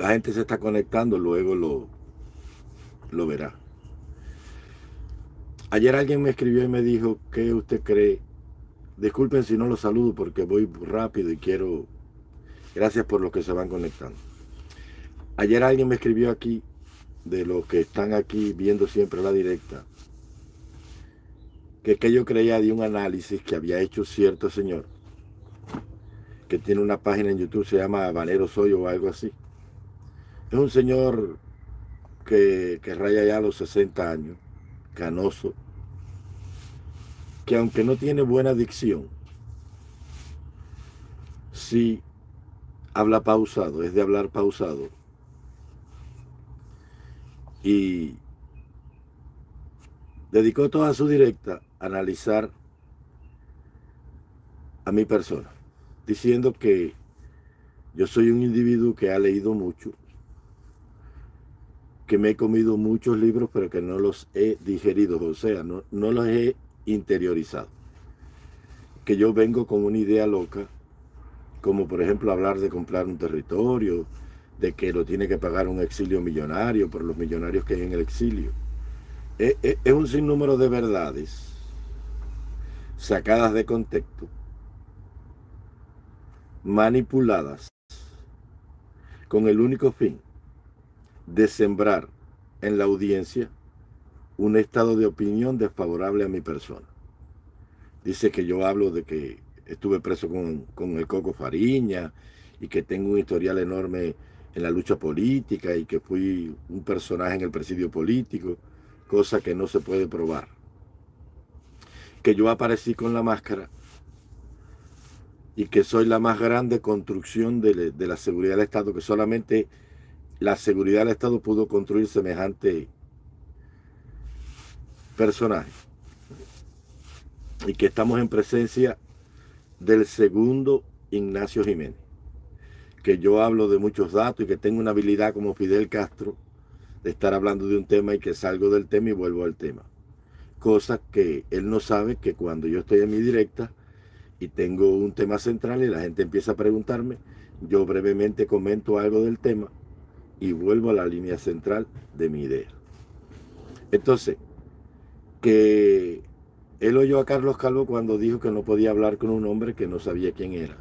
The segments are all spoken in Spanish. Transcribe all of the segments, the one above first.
La gente se está conectando, luego lo, lo verá. Ayer alguien me escribió y me dijo, ¿qué usted cree? Disculpen si no lo saludo porque voy rápido y quiero... Gracias por los que se van conectando. Ayer alguien me escribió aquí, de los que están aquí viendo siempre la directa, que, que yo creía de un análisis que había hecho cierto señor, que tiene una página en YouTube, se llama Valero Soy o algo así. Es un señor que, que raya ya los 60 años, canoso, que aunque no tiene buena dicción, sí habla pausado, es de hablar pausado. Y dedicó toda su directa a analizar a mi persona, diciendo que yo soy un individuo que ha leído mucho, que me he comido muchos libros, pero que no los he digerido, o sea, no, no los he interiorizado. Que yo vengo con una idea loca, como por ejemplo hablar de comprar un territorio, de que lo tiene que pagar un exilio millonario por los millonarios que hay en el exilio. Es, es, es un sinnúmero de verdades sacadas de contexto, manipuladas, con el único fin de sembrar en la audiencia un estado de opinión desfavorable a mi persona. Dice que yo hablo de que estuve preso con, con, el Coco Fariña y que tengo un historial enorme en la lucha política y que fui un personaje en el presidio político, cosa que no se puede probar. Que yo aparecí con la máscara y que soy la más grande construcción de, de la seguridad del Estado, que solamente la seguridad del Estado pudo construir semejante personaje. Y que estamos en presencia del segundo Ignacio Jiménez. Que yo hablo de muchos datos y que tengo una habilidad como Fidel Castro de estar hablando de un tema y que salgo del tema y vuelvo al tema. Cosa que él no sabe que cuando yo estoy en mi directa y tengo un tema central y la gente empieza a preguntarme, yo brevemente comento algo del tema y vuelvo a la línea central de mi idea. Entonces, que él oyó a Carlos Calvo cuando dijo que no podía hablar con un hombre que no sabía quién era,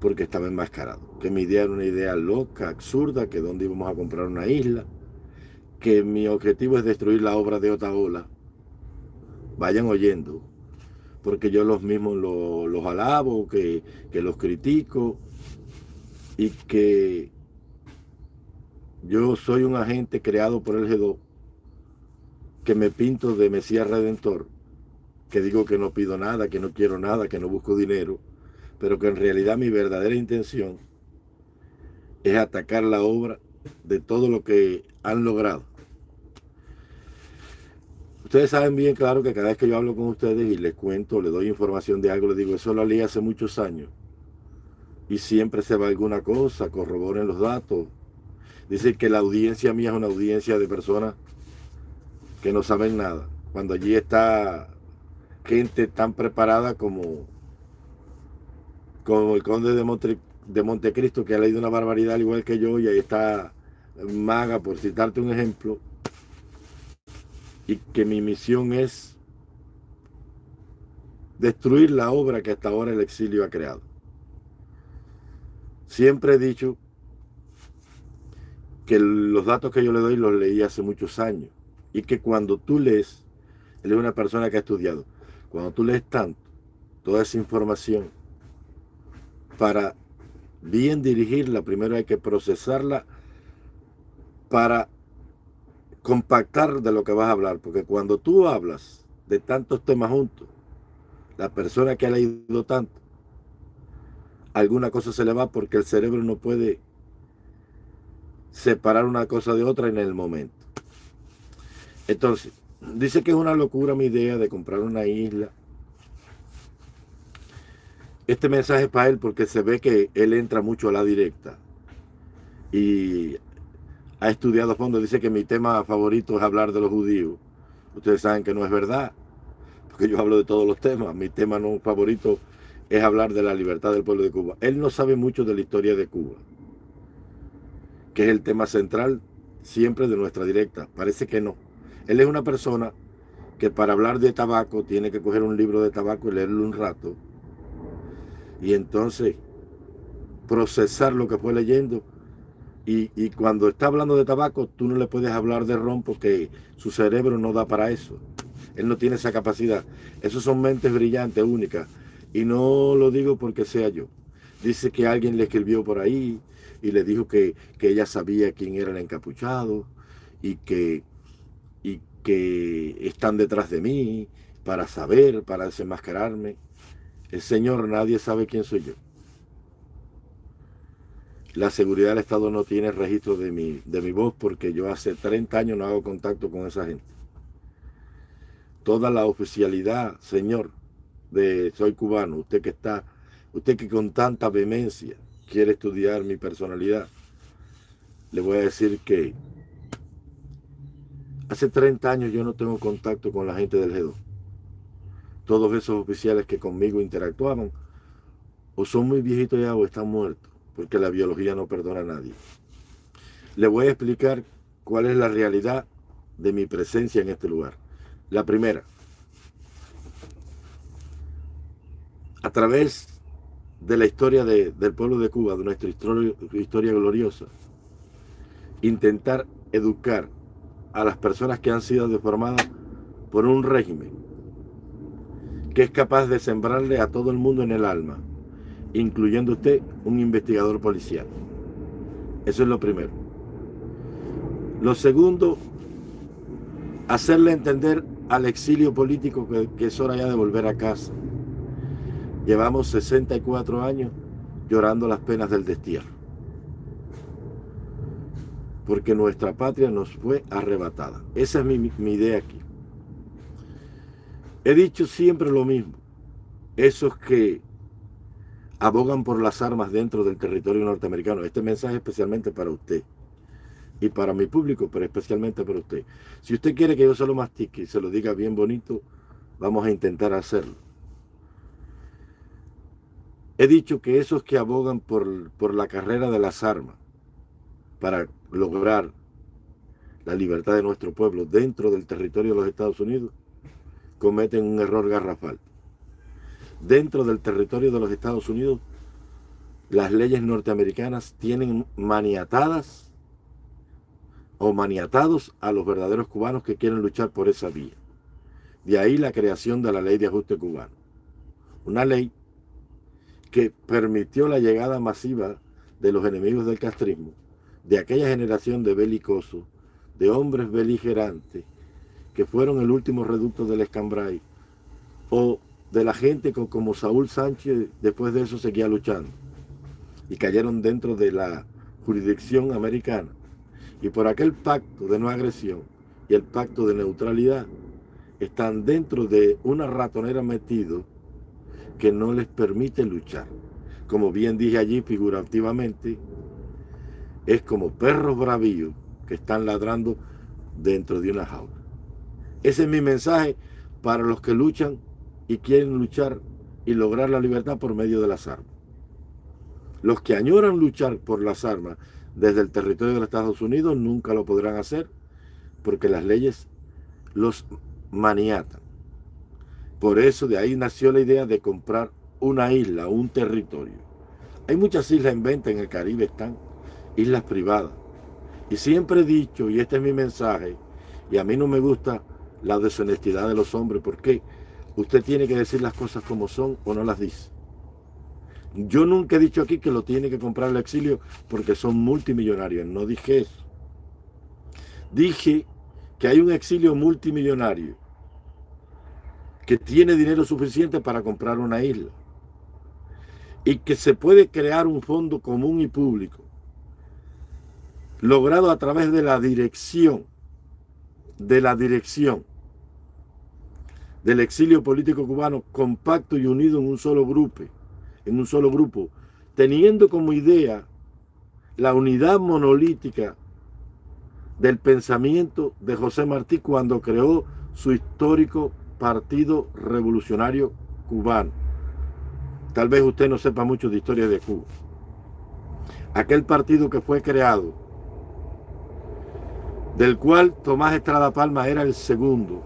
porque estaba enmascarado. Que mi idea era una idea loca, absurda, que dónde íbamos a comprar una isla, que mi objetivo es destruir la obra de Otaola. Vayan oyendo, porque yo los mismos los, los alabo, que, que los critico, y que yo soy un agente creado por el G2 que me pinto de Mesías Redentor, que digo que no pido nada, que no quiero nada, que no busco dinero, pero que en realidad mi verdadera intención es atacar la obra de todo lo que han logrado. Ustedes saben bien claro que cada vez que yo hablo con ustedes y les cuento, les doy información de algo, les digo, eso lo leí hace muchos años. Y siempre se va alguna cosa, corroboren los datos, Dice que la audiencia mía es una audiencia de personas que no saben nada. Cuando allí está gente tan preparada como, como el conde de, de Montecristo, que ha leído una barbaridad igual que yo, y ahí está Maga, por citarte un ejemplo, y que mi misión es destruir la obra que hasta ahora el exilio ha creado. Siempre he dicho que los datos que yo le doy los leí hace muchos años y que cuando tú lees, él es una persona que ha estudiado, cuando tú lees tanto, toda esa información, para bien dirigirla, primero hay que procesarla para compactar de lo que vas a hablar, porque cuando tú hablas de tantos temas juntos, la persona que ha leído tanto, alguna cosa se le va porque el cerebro no puede separar una cosa de otra en el momento. Entonces, dice que es una locura mi idea de comprar una isla. Este mensaje es para él porque se ve que él entra mucho a la directa y ha estudiado a fondo. Dice que mi tema favorito es hablar de los judíos. Ustedes saben que no es verdad, porque yo hablo de todos los temas. Mi tema no favorito es hablar de la libertad del pueblo de Cuba. Él no sabe mucho de la historia de Cuba, que es el tema central siempre de nuestra directa. Parece que no. Él es una persona que para hablar de tabaco tiene que coger un libro de tabaco y leerlo un rato. Y entonces procesar lo que fue leyendo. Y, y, cuando está hablando de tabaco, tú no le puedes hablar de ron porque su cerebro no da para eso. Él no tiene esa capacidad. Esos son mentes brillantes, únicas. Y no lo digo porque sea yo. Dice que alguien le escribió por ahí y le dijo que, que ella sabía quién era el encapuchado y que que están detrás de mí para saber, para desenmascararme. El Señor, nadie sabe quién soy yo. La seguridad del Estado no tiene registro de mi, de mi voz porque yo hace 30 años no hago contacto con esa gente. Toda la oficialidad, Señor, de soy cubano, usted que está, usted que con tanta vehemencia quiere estudiar mi personalidad, le voy a decir que Hace 30 años yo no tengo contacto con la gente del GEDO. Todos esos oficiales que conmigo interactuaban o son muy viejitos ya o están muertos, porque la biología no perdona a nadie. Le voy a explicar cuál es la realidad de mi presencia en este lugar. La primera, a través de la historia del pueblo de Cuba, de nuestra historia, historia gloriosa, intentar educar a las personas que han sido deformadas por un régimen que es capaz de sembrarle a todo el mundo en el alma, incluyendo usted un investigador policial. Eso es lo primero. Lo segundo, hacerle entender al exilio político que, que es hora ya de volver a casa. Llevamos 64 años llorando las penas del destierro porque nuestra patria nos fue arrebatada. Esa es mi, idea aquí. He dicho siempre lo mismo. Esos que abogan por las armas dentro del territorio norteamericano. Este mensaje especialmente para usted y para mi público, pero especialmente para usted. Si usted quiere que yo se lo mastique y se lo diga bien bonito, vamos a intentar hacerlo. He dicho que esos que abogan por, por la carrera de las armas para lograr la libertad de nuestro pueblo dentro del territorio de los Estados Unidos, cometen un error garrafal. Dentro del territorio de los Estados Unidos, las leyes norteamericanas tienen maniatadas o maniatados a los verdaderos cubanos que quieren luchar por esa vía. De ahí la creación de la ley de ajuste cubano. Una ley que permitió la llegada masiva de los enemigos del castrismo de aquella generación de belicosos, de hombres beligerantes, que fueron el último reducto del escambray, o de la gente como Saúl Sánchez después de eso seguía luchando, y cayeron dentro de la jurisdicción americana, y por aquel pacto de no agresión y el pacto de neutralidad, están dentro de una ratonera metido que no les permite luchar. Como bien dije allí figurativamente, es como perros bravíos que están ladrando dentro de una jaula. Ese es mi mensaje para los que luchan y quieren luchar y lograr la libertad por medio de las armas. Los que añoran luchar por las armas desde el territorio de los Estados Unidos nunca lo podrán hacer porque las leyes los maniatan. Por eso de ahí nació la idea de comprar una isla, un territorio. Hay muchas islas en venta en el Caribe, están islas privadas. Y siempre he dicho, y este es mi mensaje, y a mí no me gusta la deshonestidad de los hombres, porque usted tiene que decir las cosas como son o no las dice. Yo nunca he dicho aquí que lo tiene que comprar el exilio porque son multimillonarios, no dije eso. Dije que hay un exilio multimillonario que tiene dinero suficiente para comprar una isla y que se puede crear un fondo común y público logrado a través de la dirección, de la dirección del exilio político cubano compacto y unido en un solo grupo, en un solo grupo, teniendo como idea la unidad monolítica del pensamiento de José Martí cuando creó su histórico Partido Revolucionario Cubano. Tal vez usted no sepa mucho de historia de Cuba. Aquel partido que fue creado, del cual Tomás Estrada Palma era el segundo,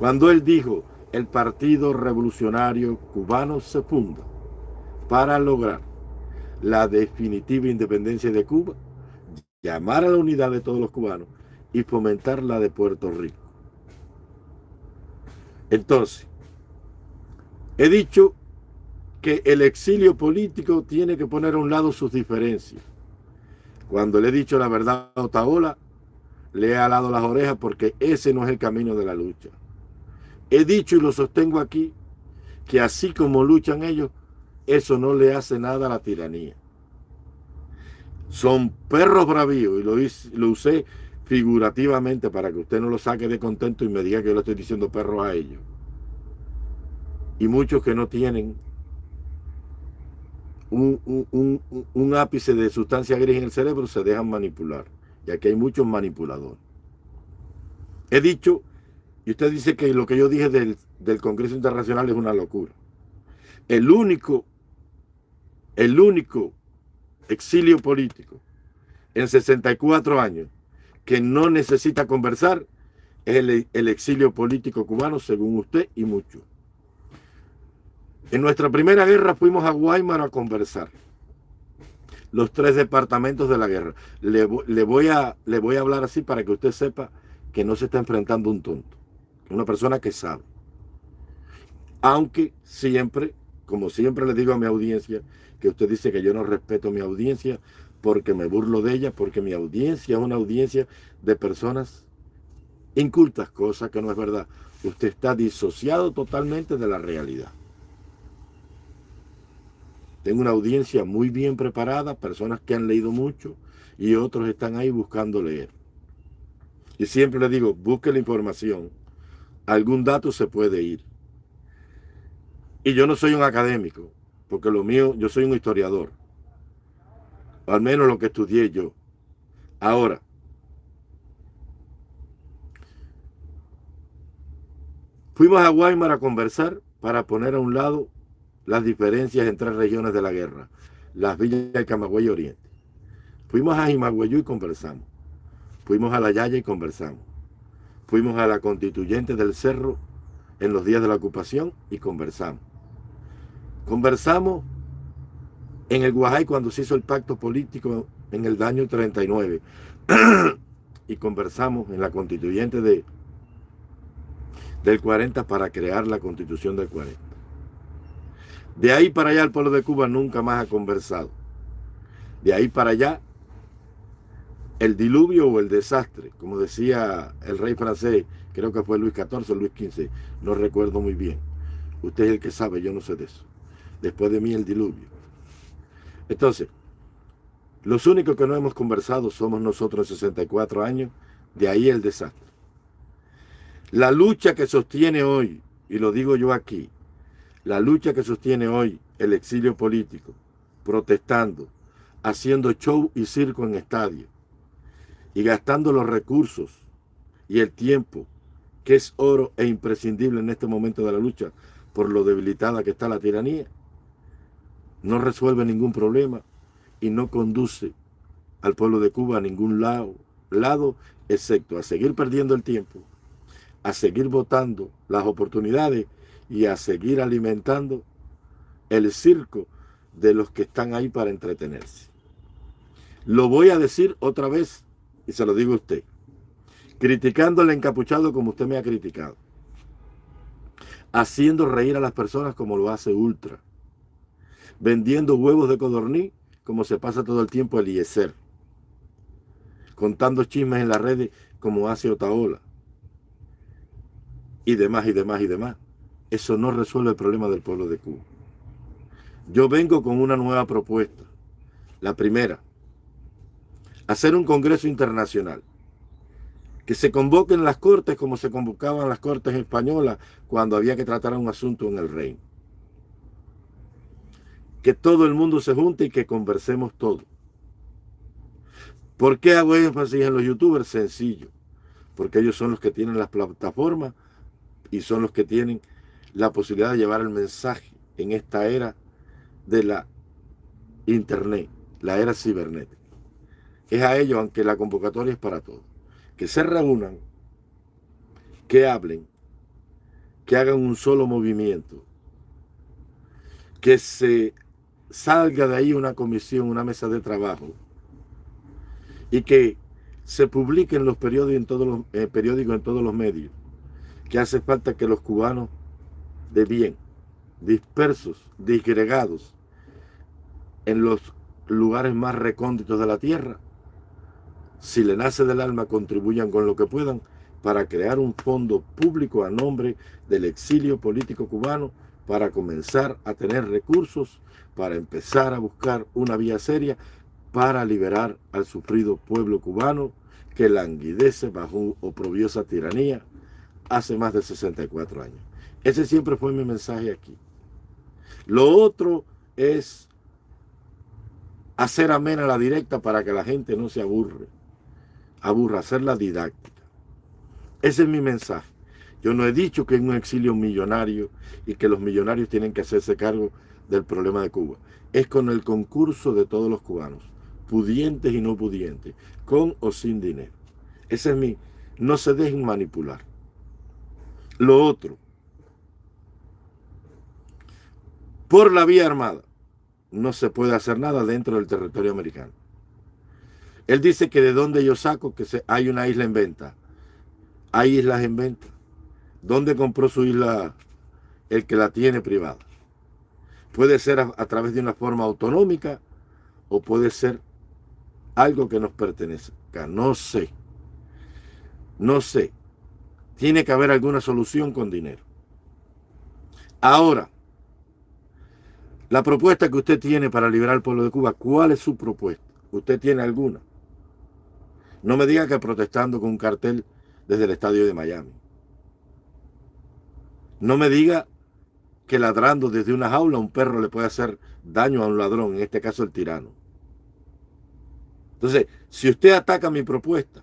cuando él dijo, el Partido Revolucionario Cubano se funda para lograr la definitiva independencia de Cuba, llamar a la unidad de todos los cubanos y fomentar la de Puerto Rico. Entonces, he dicho que el exilio político tiene que poner a un lado sus diferencias. Cuando le he dicho la verdad a Otaola, le he alado las orejas porque ese no es el camino de la lucha. He dicho y lo sostengo aquí, que así como luchan ellos, eso no le hace nada a la tiranía. Son perros bravíos y lo, lo usé figurativamente para que usted no lo saque de contento y me diga que yo le estoy diciendo perros a ellos. Y muchos que no tienen un, ápice de sustancia gris en el cerebro se dejan manipular. Y aquí hay muchos manipuladores. He dicho, y usted dice que lo que yo dije del, del Congreso Internacional es una locura. El único, el único exilio político en 64 años que no necesita conversar es el, exilio político cubano, según usted y muchos. En nuestra primera guerra fuimos a Guaymar a conversar. Los tres departamentos de la guerra. Le, voy a, le voy a hablar así para que usted sepa que no se está enfrentando un tonto. Una persona que sabe. Aunque siempre, como siempre le digo a mi audiencia, que usted dice que yo no respeto mi audiencia porque me burlo de ella, porque mi audiencia es una audiencia de personas incultas, cosa que no es verdad. Usted está disociado totalmente de la realidad. Tengo una audiencia muy bien preparada, personas que han leído mucho y otros están ahí buscando leer. Y siempre le digo, busque la información. Algún dato se puede ir. Y yo no soy un académico, porque lo mío, yo soy un historiador. Al menos lo que estudié yo. Ahora, fuimos a Guaymar a conversar para poner a un lado las diferencias entre regiones de la guerra, las villas de Camagüey Oriente. Fuimos a Jimagüeyú y conversamos. Fuimos a La Yaya y conversamos. Fuimos a la constituyente del Cerro en los días de la ocupación y conversamos. Conversamos en el Guajay cuando se hizo el pacto político en el año 39 y conversamos en la constituyente de, del 40 para crear la constitución del 40. De ahí para allá el pueblo de Cuba nunca más ha conversado. De ahí para allá el diluvio o el desastre, como decía el rey francés, creo que fue Luis XIV o Luis XV, no recuerdo muy bien. Usted es el que sabe, yo no sé de eso. Después de mí el diluvio. Entonces, los únicos que no hemos conversado somos nosotros en 64 años, de ahí el desastre. La lucha que sostiene hoy, y lo digo yo aquí, la lucha que sostiene hoy el exilio político, protestando, haciendo show y circo en estadios y gastando los recursos y el tiempo, que es oro e imprescindible en este momento de la lucha por lo debilitada que está la tiranía, no resuelve ningún problema y no conduce al pueblo de Cuba a ningún lado, lado excepto a seguir perdiendo el tiempo, a seguir votando las oportunidades y a seguir alimentando el circo de los que están ahí para entretenerse. Lo voy a decir otra vez y se lo digo a usted. Criticando al encapuchado como usted me ha criticado. Haciendo reír a las personas como lo hace Ultra. Vendiendo huevos de codorní como se pasa todo el tiempo Eliezer. Contando chismes en las redes como hace Otaola. Y demás, y demás, y demás eso no resuelve el problema del pueblo de Cuba. Yo vengo con una nueva propuesta. La primera, hacer un congreso internacional. Que se convoquen las cortes como se convocaban las cortes españolas cuando había que tratar un asunto en el reino. Que todo el mundo se junte y que conversemos todo. ¿Por qué hago énfasis en los youtubers? Sencillo. Porque ellos son los que tienen las plataformas y son los que tienen la posibilidad de llevar el mensaje en esta era de la internet, la era cibernética. Es a ellos, aunque la convocatoria es para todos, que se reúnan, que hablen, que hagan un solo movimiento, que se salga de ahí una comisión, una mesa de trabajo y que se publique en los periódicos en todos los eh, periódicos en todos los medios que hace falta que los cubanos de bien, dispersos, disgregados en los lugares más recónditos de la tierra, si le nace del alma, contribuyan con lo que puedan para crear un fondo público a nombre del exilio político cubano para comenzar a tener recursos, para empezar a buscar una vía seria para liberar al sufrido pueblo cubano que languidece bajo oprobiosa tiranía hace más de 64 años. Ese siempre fue mi mensaje aquí. Lo otro es hacer amena la directa para que la gente no se aburre. Aburra, hacerla didáctica. Ese es mi mensaje. Yo no he dicho que es un exilio millonario y que los millonarios tienen que hacerse cargo del problema de Cuba. Es con el concurso de todos los cubanos, pudientes y no pudientes, con o sin dinero. Ese es mi... No se dejen manipular. Lo otro, por la vía armada, no se puede hacer nada dentro del territorio americano. Él dice que de donde yo saco que hay una isla en venta. Hay islas en venta. ¿Dónde compró su isla el que la tiene privada? Puede ser a, través de una forma autonómica o puede ser algo que nos pertenezca. No sé. No sé. Tiene que haber alguna solución con dinero. Ahora, la propuesta que usted tiene para liberar al pueblo de Cuba, ¿cuál es su propuesta? ¿Usted tiene alguna? No me diga que protestando con un cartel desde el estadio de Miami. No me diga que ladrando desde una jaula un perro le puede hacer daño a un ladrón, en este caso el tirano. Entonces, si usted ataca mi propuesta,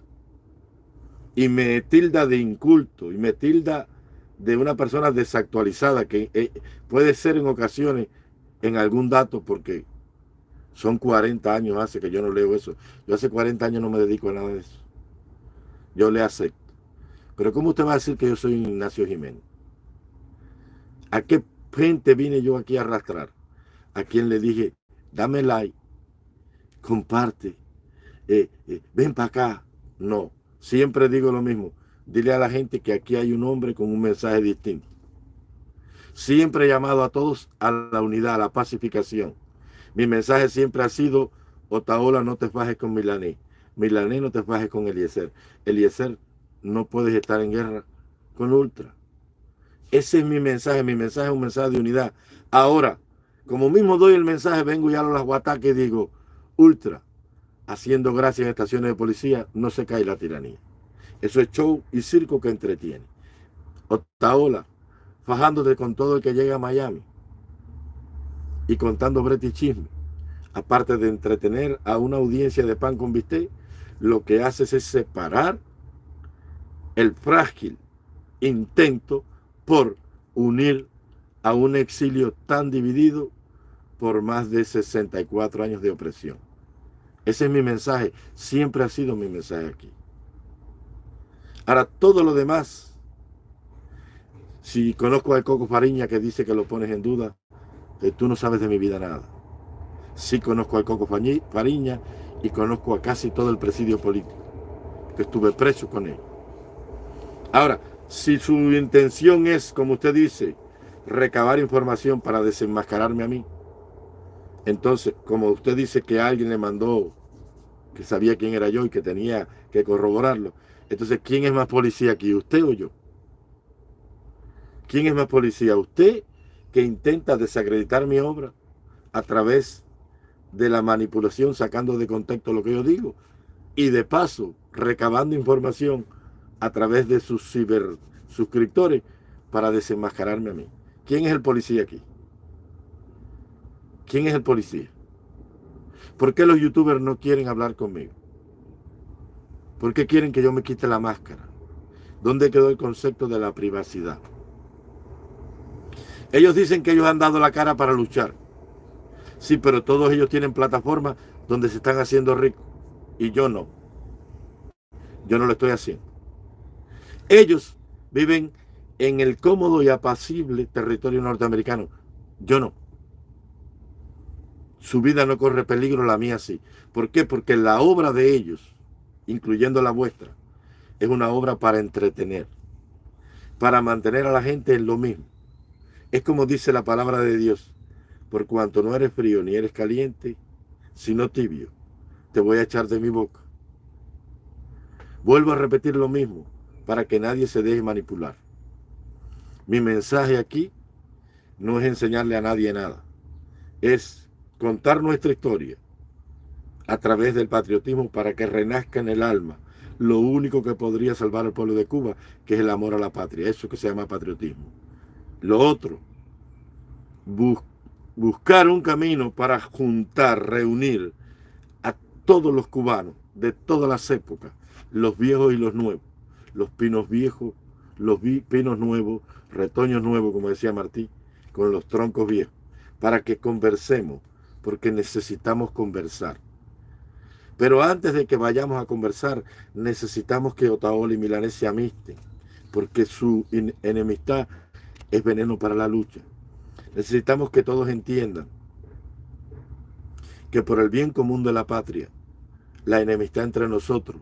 y me tilda de inculto y me tilda de una persona desactualizada que eh, puede ser en ocasiones en algún dato porque son 40 años hace que yo no leo eso. Yo hace 40 años no me dedico a nada de eso. Yo le acepto. Pero ¿cómo usted va a decir que yo soy Ignacio Jiménez? ¿A qué gente vine yo aquí a arrastrar? A quien le dije, dame like, comparte, eh, eh, ven para acá. No, Siempre digo lo mismo. Dile a la gente que aquí hay un hombre con un mensaje distinto. Siempre he llamado a todos a la unidad, a la pacificación. Mi mensaje siempre ha sido, Otaola, no te fajes con Milané. Milané, no te fajes con Eliezer. Eliezer, no puedes estar en guerra con Ultra. Ese es mi mensaje. Mi mensaje es un mensaje de unidad. Ahora, como mismo doy el mensaje, vengo ya a los guataques y digo, Ultra, haciendo gracias en estaciones de policía, no se cae la tiranía. Eso es show y circo que entretiene. Otaola, fajándote con todo el que llega a Miami y contando brete chisme. Aparte de entretener a una audiencia de pan con bistec, lo que haces es separar el frágil intento por unir a un exilio tan dividido por más de 64 años de opresión. Ese es mi mensaje. Siempre ha sido mi mensaje aquí. Ahora, todo lo demás, si conozco al Coco Fariña que dice que lo pones en duda, que tú no sabes de mi vida nada. Sí conozco al Coco Fariña y conozco a casi todo el presidio político, que estuve preso con él. Ahora, si su intención es, como usted dice, recabar información para desenmascararme a mí, entonces, como usted dice que alguien le mandó, que sabía quién era yo y que tenía que corroborarlo, entonces, ¿quién es más policía aquí, usted o yo? ¿Quién es más policía? ¿Usted que intenta desacreditar mi obra a través de la manipulación, sacando de contexto lo que yo digo? Y de paso, recabando información a través de sus ciber suscriptores para desenmascararme a mí. ¿Quién es el policía aquí? ¿Quién es el policía? ¿Por qué los youtubers no quieren hablar conmigo? ¿Por qué quieren que yo me quite la máscara? ¿Dónde quedó el concepto de la privacidad? Ellos dicen que ellos han dado la cara para luchar. Sí, pero todos ellos tienen plataformas donde se están haciendo ricos. Y yo no. Yo no lo estoy haciendo. Ellos viven en el cómodo y apacible territorio norteamericano. Yo no. Su vida no corre peligro, la mía sí. ¿Por qué? Porque la obra de ellos, incluyendo la vuestra, es una obra para entretener, para mantener a la gente en lo mismo. Es como dice la palabra de Dios, por cuanto no eres frío ni eres caliente, sino tibio, te voy a echar de mi boca. Vuelvo a repetir lo mismo, para que nadie se deje manipular. Mi mensaje aquí no es enseñarle a nadie nada, es contar nuestra historia a través del patriotismo para que renazca en el alma lo único que podría salvar al pueblo de Cuba, que es el amor a la patria, eso que se llama patriotismo. Lo otro, buscar un camino para juntar, reunir a todos los cubanos de todas las épocas, los viejos y los nuevos, los pinos viejos, los pinos nuevos, retoños nuevos, como decía Martí, con los troncos viejos, para que conversemos, porque necesitamos conversar. Pero antes de que vayamos a conversar, necesitamos que Otaola y Milanés se amisten, porque su enemistad es veneno para la lucha. Necesitamos que todos entiendan que por el bien común de la patria, la enemistad entre nosotros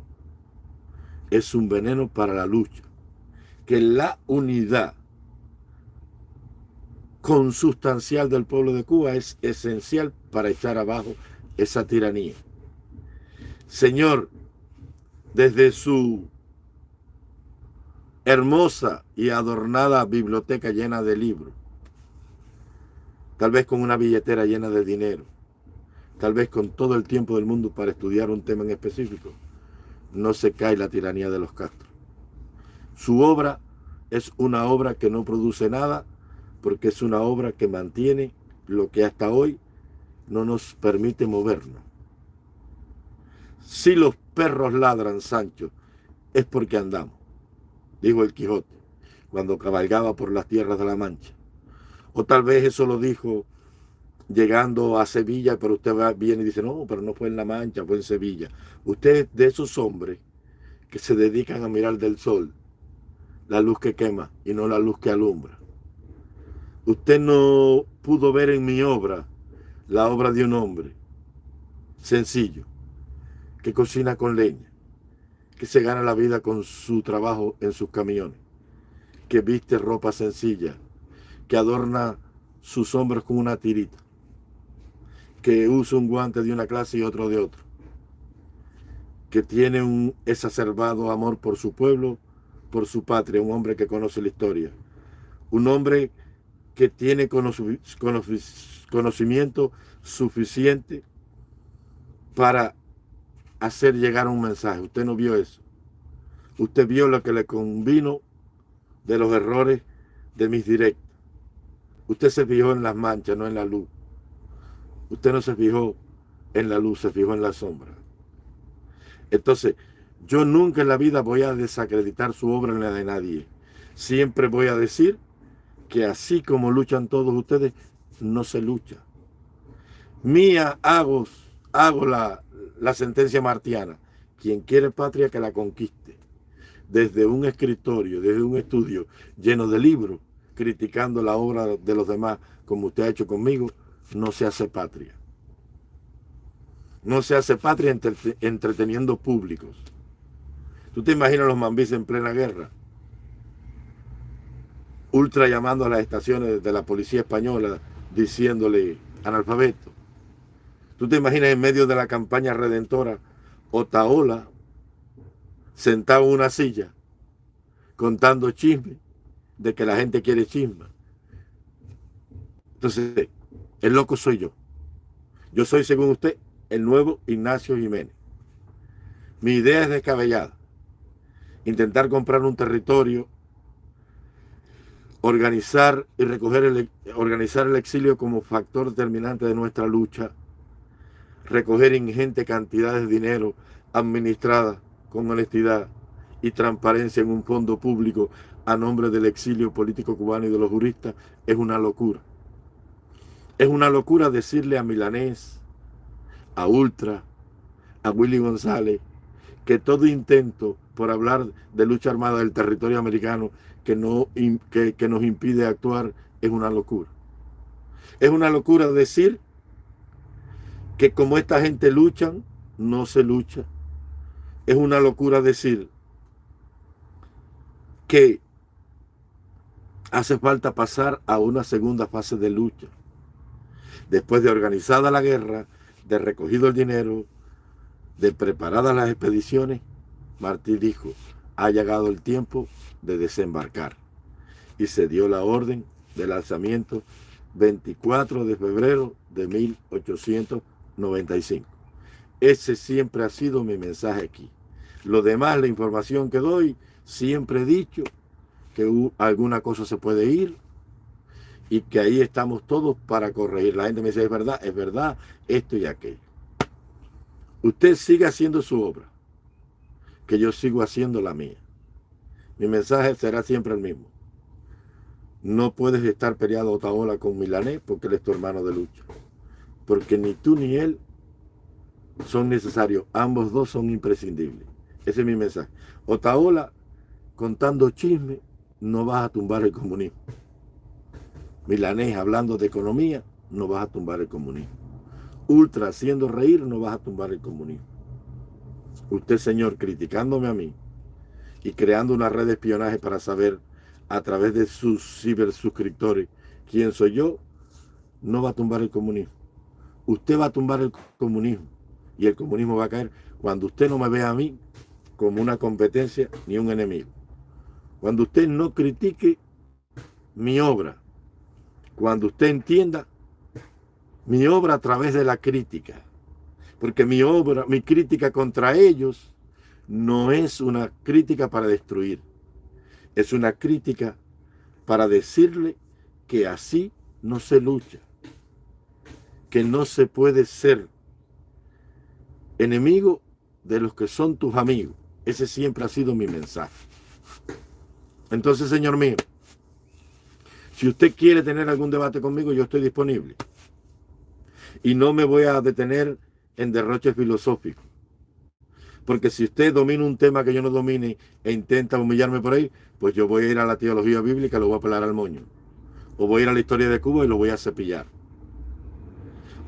es un veneno para la lucha. Que la unidad consustancial del pueblo de Cuba es esencial para echar abajo esa tiranía. Señor, desde su hermosa y adornada biblioteca llena de libros, tal vez con una billetera llena de dinero, tal vez con todo el tiempo del mundo para estudiar un tema en específico, no se cae la tiranía de los Castro. Su obra es una obra que no produce nada, porque es una obra que mantiene lo que hasta hoy no nos permite movernos. Si los perros ladran, Sancho, es porque andamos, dijo el Quijote, cuando cabalgaba por las tierras de la Mancha. O tal vez eso lo dijo llegando a Sevilla, pero usted viene y dice, no, pero no fue en La Mancha, fue en Sevilla. Usted es de esos hombres que se dedican a mirar del sol la luz que quema y no la luz que alumbra. Usted no pudo ver en mi obra la obra de un hombre sencillo, que cocina con leña, que se gana la vida con su trabajo en sus camiones, que viste ropa sencilla, que adorna sus hombros con una tirita, que usa un guante de una clase y otro de otro, que tiene un exacerbado amor por su pueblo, por su patria, un hombre que conoce la historia, un hombre que tiene conocimiento suficiente para hacer llegar un mensaje. Usted no vio eso. Usted vio lo que le convino de los errores de mis directos. Usted se fijó en las manchas, no en la luz. Usted no se fijó en la luz, se fijó en la sombra. Entonces, yo nunca en la vida voy a desacreditar su obra en la de nadie. Siempre voy a decir que así como luchan todos ustedes, no se lucha. Mía hago, la sentencia martiana. Quien quiere patria que la conquiste. Desde un escritorio, desde un estudio lleno de libros, criticando la obra de los demás, como usted ha hecho conmigo, no se hace patria. No se hace patria entreteniendo públicos. ¿Tú te imaginas los mambis en plena guerra? Ultra llamando a las estaciones de la policía española diciéndole analfabeto. ¿Tú te imaginas en medio de la campaña redentora Otaola sentado en una silla contando chisme de que la gente quiere chisme? Entonces, el loco soy yo. Yo soy, según usted, el nuevo Ignacio Jiménez. Mi idea es descabellada. Intentar comprar un territorio, organizar y recoger el, organizar el exilio como factor determinante de nuestra lucha recoger ingentes cantidades de dinero administrada con honestidad y transparencia en un fondo público a nombre del exilio político cubano y de los juristas es una locura. Es una locura decirle a Milanés, a Ultra, a Willy González, que todo intento por hablar de lucha armada del territorio americano que, no, que, que nos impide actuar es una locura. Es una locura decir que como esta gente luchan, no se lucha. Es una locura decir que hace falta pasar a una segunda fase de lucha. Después de organizada la guerra, de recogido el dinero, de preparadas las expediciones, Martí dijo, ha llegado el tiempo de desembarcar. Y se dio la orden de lanzamiento 24 de febrero de 1895. Ese siempre ha sido mi mensaje aquí. Lo demás, la información que doy, siempre he dicho que alguna cosa se puede ir y que ahí estamos todos para corregir. La gente me dice, es verdad, es verdad, esto y aquello. Usted sigue haciendo su obra, que yo sigo haciendo la mía. Mi mensaje será siempre el mismo. No puedes estar peleado Otaola con Milanés porque él es tu hermano de lucha. Porque ni tú ni él son necesarios. Ambos dos son imprescindibles. Ese es mi mensaje. Otaola, contando chisme, no vas a tumbar el comunismo. Milanés, hablando de economía, no vas a tumbar el comunismo. Ultra, haciendo reír, no vas a tumbar el comunismo. Usted, señor, criticándome a mí y creando una red de espionaje para saber a través de sus cibersuscriptores quién soy yo, no va a tumbar el comunismo. Usted va a tumbar el comunismo y el comunismo va a caer cuando usted no me vea a mí como una competencia ni un enemigo. Cuando usted no critique mi obra, cuando usted entienda mi obra a través de la crítica, porque mi obra, mi crítica contra ellos no es una crítica para destruir, es una crítica para decirle que así no se lucha, que no se puede ser enemigo de los que son tus amigos. Ese siempre ha sido mi mensaje. Entonces, señor mío, si usted quiere tener algún debate conmigo, yo estoy disponible. Y no me voy a detener en derroche filosófico. Porque si usted domina un tema que yo no domine e intenta humillarme por ahí, pues yo voy a ir a la teología bíblica y lo voy a pelar al moño. O voy a ir a la historia de Cuba y lo voy a cepillar.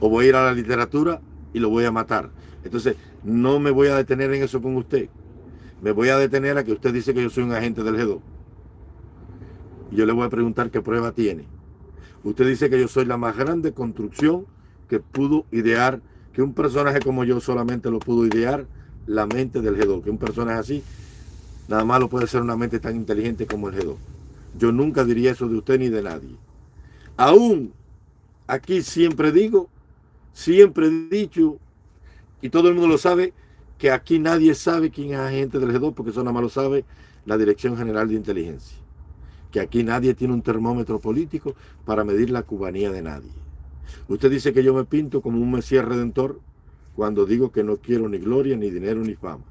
O voy a ir a la literatura y lo voy a matar. Entonces, no me voy a detener en eso con usted. Me voy a detener a que usted dice que yo soy un agente del G2. Yo le voy a preguntar qué prueba tiene. Usted dice que yo soy la más grande construcción que pudo idear, que un personaje como yo solamente lo pudo idear la mente del G2. Que un personaje así, nada más lo puede ser una mente tan inteligente como el G2. Yo nunca diría eso de usted ni de nadie. Aún aquí siempre digo, siempre he dicho, y todo el mundo lo sabe, que aquí nadie sabe quién es agente del G2, porque eso nada más lo sabe la Dirección General de Inteligencia. Que aquí nadie tiene un termómetro político para medir la cubanía de nadie. Usted dice que yo me pinto como un Mesías Redentor cuando digo que no quiero ni gloria, ni dinero, ni fama.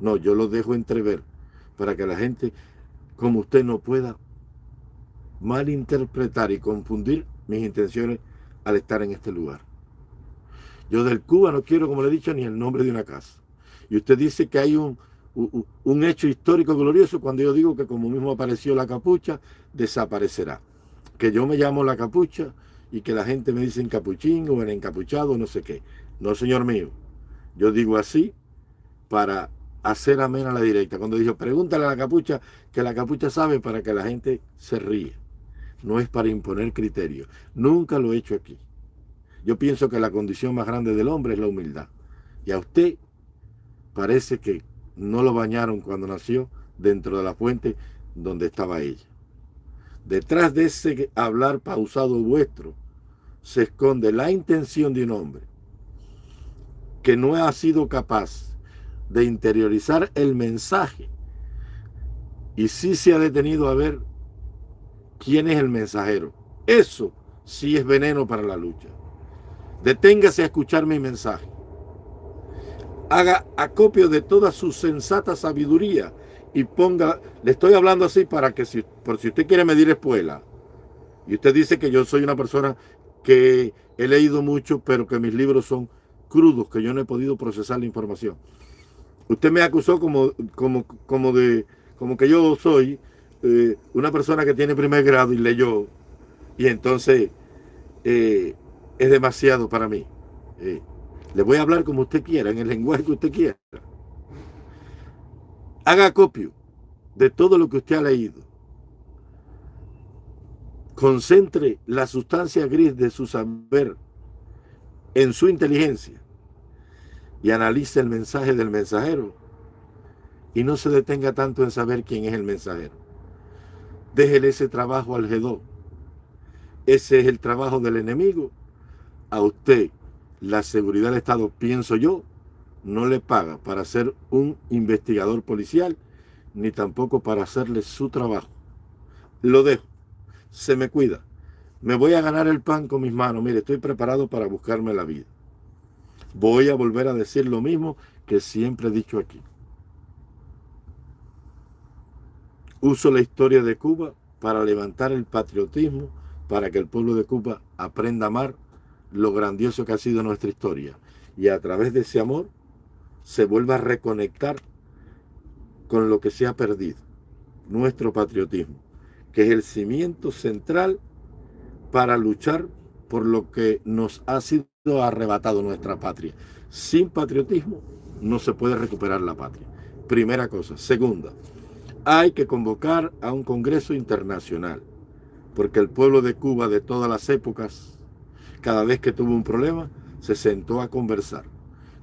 No, yo lo dejo entrever para que la gente como usted no pueda malinterpretar y confundir mis intenciones al estar en este lugar. Yo del Cuba no quiero, como le he dicho, ni el nombre de una casa. Y usted dice que hay un, un, hecho histórico glorioso cuando yo digo que como mismo apareció la capucha, desaparecerá. Que yo me llamo la capucha y que la gente me dice encapuchín o en encapuchado, no sé qué. No, señor mío. Yo digo así para hacer amena la directa. Cuando dijo, pregúntale a la capucha, que la capucha sabe para que la gente se ríe. No es para imponer criterios. Nunca lo he hecho aquí. Yo pienso que la condición más grande del hombre es la humildad. Y a usted parece que no lo bañaron cuando nació dentro de la fuente donde estaba ella. Detrás de ese hablar pausado vuestro se esconde la intención de un hombre que no ha sido capaz de interiorizar el mensaje y sí se ha detenido a ver quién es el mensajero. Eso sí es veneno para la lucha. Deténgase a escuchar mi mensaje haga acopio de toda su sensata sabiduría y ponga, le estoy hablando así para que si, por si usted quiere medir espuela, y usted dice que yo soy una persona que he leído mucho, pero que mis libros son crudos, que yo no he podido procesar la información. Usted me acusó como, como, como, de, como que yo soy eh, una persona que tiene primer grado y leyó, y entonces eh, es demasiado para mí. Eh, le voy a hablar como usted quiera, en el lenguaje que usted quiera. Haga copio de todo lo que usted ha leído. Concentre la sustancia gris de su saber en su inteligencia y analice el mensaje del mensajero y no se detenga tanto en saber quién es el mensajero. Déjele ese trabajo al G2. Ese es el trabajo del enemigo. A usted, la seguridad del Estado, pienso yo, no le paga para ser un investigador policial, ni tampoco para hacerle su trabajo. Lo dejo. Se me cuida. Me voy a ganar el pan con mis manos. Mire, estoy preparado para buscarme la vida. Voy a volver a decir lo mismo que siempre he dicho aquí. Uso la historia de Cuba para levantar el patriotismo, para que el pueblo de Cuba aprenda a amar lo grandioso que ha sido nuestra historia. Y a través de ese amor se vuelva a reconectar con lo que se ha perdido, nuestro patriotismo, que es el cimiento central para luchar por lo que nos ha sido arrebatado nuestra patria. Sin patriotismo no se puede recuperar la patria. Primera cosa. Segunda, hay que convocar a un congreso internacional, porque el pueblo de Cuba de todas las épocas, cada vez que tuvo un problema, se sentó a conversar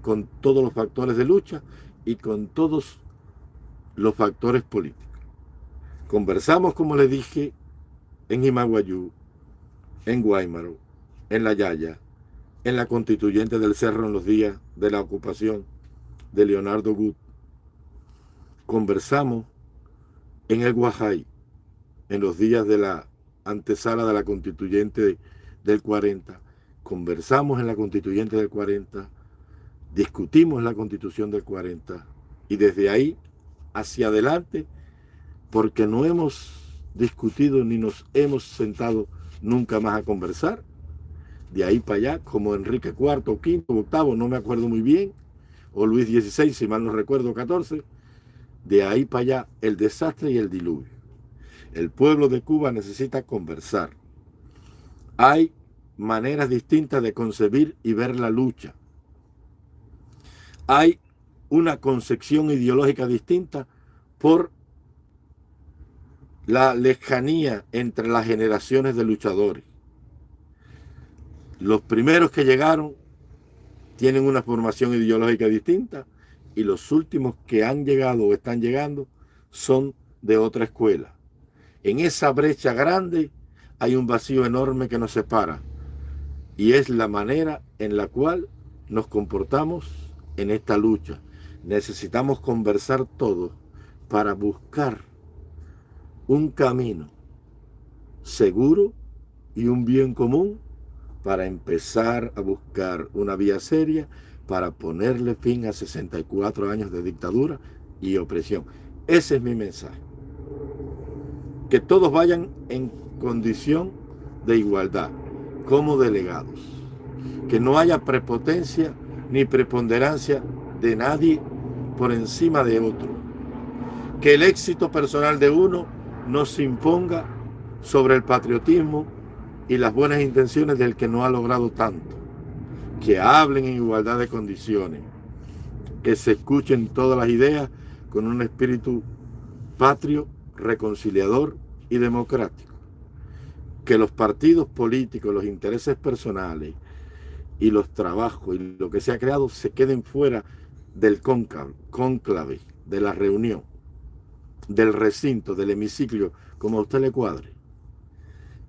con todos los factores de lucha y con todos los factores políticos. Conversamos, como le dije, en Himaguayú, en Guaymaro, en La Yaya, en la constituyente del Cerro en los días de la ocupación de Leonardo Gut. Conversamos en el Guajay, en los días de la antesala de la constituyente del 40. Conversamos en la constituyente del 40, discutimos la constitución del 40 y desde ahí hacia adelante, porque no hemos discutido ni nos hemos sentado nunca más a conversar, de ahí para allá, como Enrique IV, V, VIII, no me acuerdo muy bien, o Luis XVI, si mal no recuerdo, 14, de ahí para allá el desastre y el diluvio. El pueblo de Cuba necesita conversar. Hay maneras distintas de concebir y ver la lucha. Hay una concepción ideológica distinta por la lejanía entre las generaciones de luchadores. Los primeros que llegaron tienen una formación ideológica distinta y los últimos que han llegado o están llegando son de otra escuela. En esa brecha grande hay un vacío enorme que nos separa y es la manera en la cual nos comportamos en esta lucha. Necesitamos conversar todos para buscar un camino seguro y un bien común para empezar a buscar una vía seria para ponerle fin a 64 años de dictadura y opresión. Ese es mi mensaje. Que todos vayan en condición de igualdad, como delegados. Que no haya prepotencia ni preponderancia de nadie por encima de otro. Que el éxito personal de uno no se imponga sobre el patriotismo y las buenas intenciones del que no ha logrado tanto. Que hablen en igualdad de condiciones, que se escuchen todas las ideas con un espíritu patrio, reconciliador y democrático. Que los partidos políticos, los intereses personales y los trabajos y lo que se ha creado se queden fuera del cónclave, de la reunión, del recinto, del hemiciclo, como a usted le cuadre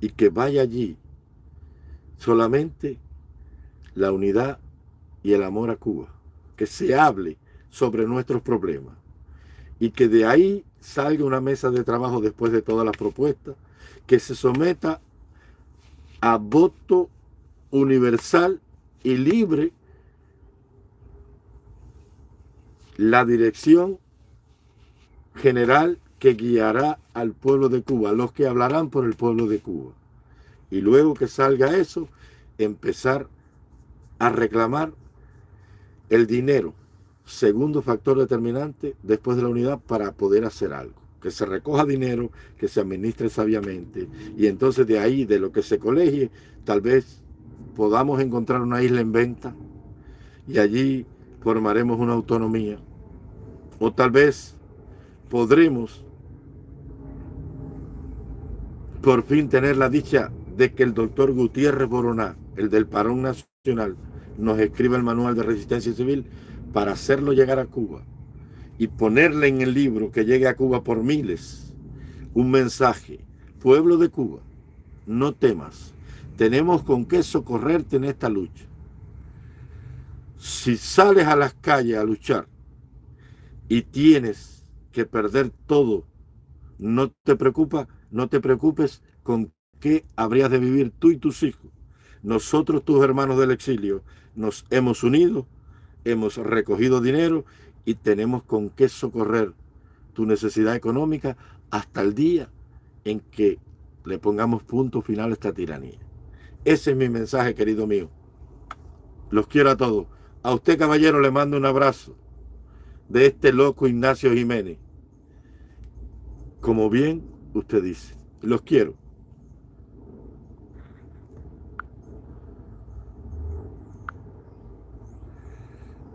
y que vaya allí solamente la unidad y el amor a Cuba, que se hable sobre nuestros problemas y que de ahí salga una mesa de trabajo después de todas las propuestas, que se someta a voto universal y libre la dirección general que guiará al pueblo de Cuba, los que hablarán por el pueblo de Cuba. Y luego que salga eso, empezar a reclamar el dinero, segundo factor determinante después de la unidad para poder hacer algo. Que se recoja dinero, que se administre sabiamente y entonces de ahí, de lo que se colegie, tal vez podamos encontrar una isla en venta y allí formaremos una autonomía. O tal vez podremos por fin tener la dicha de que el doctor Gutiérrez Boroná, el del Parón Nacional, nos escriba el manual de resistencia civil para hacerlo llegar a Cuba y ponerle en el libro que llegue a Cuba por miles un mensaje. Pueblo de Cuba, no temas, tenemos con qué socorrerte en esta lucha. Si sales a las calles a luchar y tienes que perder todo, no te preocupa, no te preocupes con qué habrías de vivir tú y tus hijos. Nosotros, tus hermanos del exilio, nos hemos unido, hemos recogido dinero y tenemos con qué socorrer tu necesidad económica hasta el día en que le pongamos punto final a esta tiranía. Ese es mi mensaje, querido mío. Los quiero a todos. A usted, caballero, le mando un abrazo de este loco Ignacio Jiménez. Como bien usted dice, los quiero.